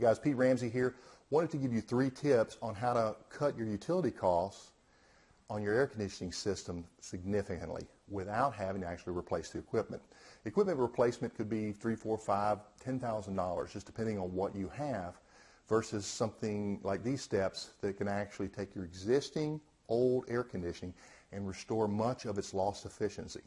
Hey guys, Pete Ramsey here. Wanted to give you three tips on how to cut your utility costs on your air conditioning system significantly without having to actually replace the equipment. Equipment replacement could be three, four, five, ten thousand dollars, just depending on what you have, versus something like these steps that can actually take your existing old air conditioning and restore much of its lost efficiency.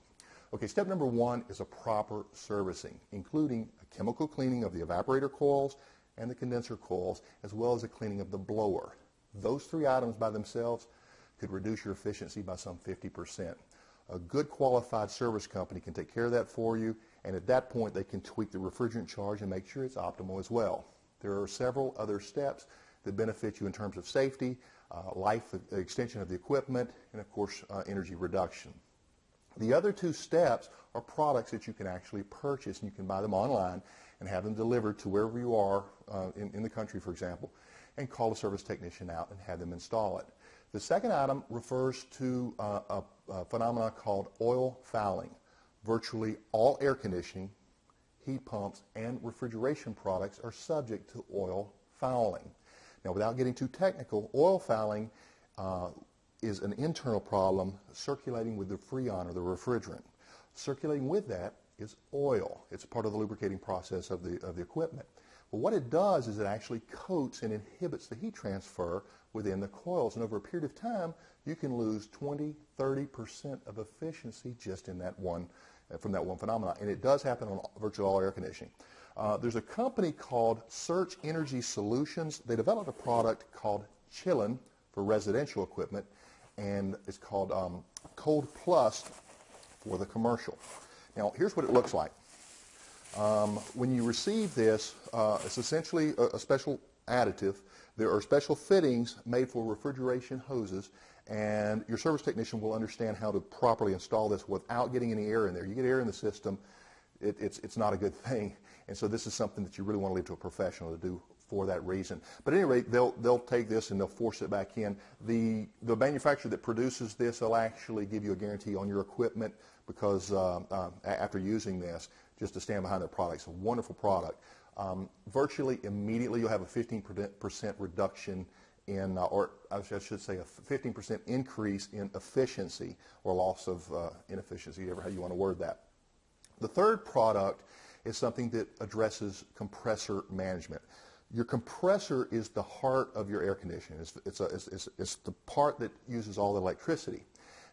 Okay, step number one is a proper servicing, including a chemical cleaning of the evaporator coils and the condenser coils, as well as a cleaning of the blower. Those three items by themselves could reduce your efficiency by some 50%. A good qualified service company can take care of that for you, and at that point they can tweak the refrigerant charge and make sure it's optimal as well. There are several other steps that benefit you in terms of safety, uh, life extension of the equipment, and of course uh, energy reduction. The other two steps are products that you can actually purchase and you can buy them online and have them delivered to wherever you are uh, in, in the country, for example, and call a service technician out and have them install it. The second item refers to uh, a, a phenomenon called oil fouling. Virtually all air conditioning, heat pumps, and refrigeration products are subject to oil fouling. Now, without getting too technical, oil fouling uh, is an internal problem circulating with the freon or the refrigerant. Circulating with that is oil. It's part of the lubricating process of the, of the equipment. Well, what it does is it actually coats and inhibits the heat transfer within the coils. And over a period of time, you can lose 20, 30% of efficiency just in that one, uh, from that one phenomenon. And it does happen on virtually all air conditioning. Uh, there's a company called Search Energy Solutions. They developed a product called Chillin for residential equipment and it's called um, Cold Plus for the commercial. Now, here's what it looks like. Um, when you receive this, uh, it's essentially a, a, special additive. There are special fittings made for refrigeration hoses, and your service technician will understand how to properly install this without getting any air in there. You get air in the system, it, it's, it's not a good thing. And so this is something that you really want to leave to a professional to do for that reason. But at any rate, they'll, they'll take this and they'll force it back in. The, the manufacturer that produces this will actually give you a guarantee on your equipment because uh, uh, after using this, just to stand behind their product. It's a wonderful product. Um, virtually immediately, you'll have a 15% reduction in, uh, or I should say a 15% increase in efficiency or loss of uh, inefficiency, ever how you want to word that. The third product is something that addresses compressor management. Your compressor is the heart of your air conditioning. It's, it's, a, it's, it's, the part that uses all the electricity.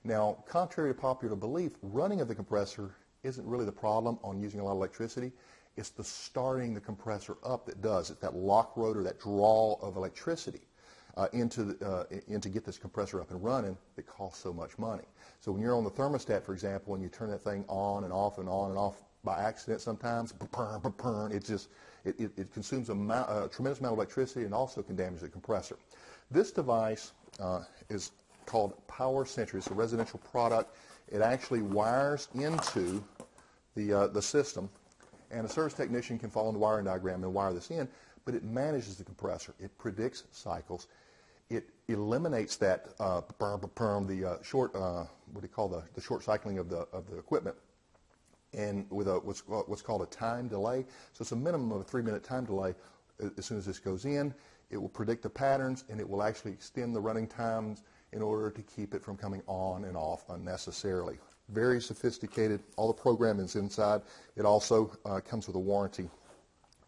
Now, contrary to popular belief, running of the compressor isn't really the problem on using a lot of electricity. It's the starting the compressor up that does. It's that lock rotor, that draw of electricity uh, into, the, uh, in to get this compressor up and running that costs so much money. So when you're on the thermostat, for example, and you turn that thing on and off and on and off by accident sometimes, it just it, it, it consumes a, a, tremendous amount of electricity and also can damage the compressor. This device uh, is called Power Sentry. It's a residential product. It actually wires into the, uh, the system, and a service technician can follow the wiring diagram and wire this in, but it manages the compressor. It predicts cycles. It eliminates that uh, the uh, short, uh, what do you call the, the short cycling of the, of the equipment and with a, what's, what's called a time delay. So it's a minimum of a three-minute time delay. As soon as this goes in, it will predict the patterns, and it will actually extend the running times in order to keep it from coming on and off unnecessarily. Very sophisticated. All the programming is inside. It also uh, comes with a warranty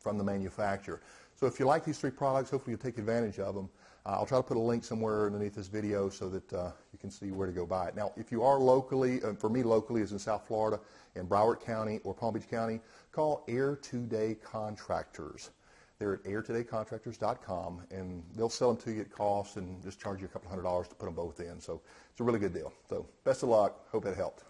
from the manufacturer. So if you like these three products, hopefully you'll take advantage of them. Uh, I'll try to put a link somewhere underneath this video so that uh, you can see where to go buy it. Now, if you are locally, uh, for me locally is in South Florida, in Broward County or Palm Beach County, call Air Today Contractors. They're at airtodaycontractors.com, and they'll sell them to you at cost and just charge you a couple hundred dollars to put them both in. So it's a really good deal. So best of luck. Hope it helped.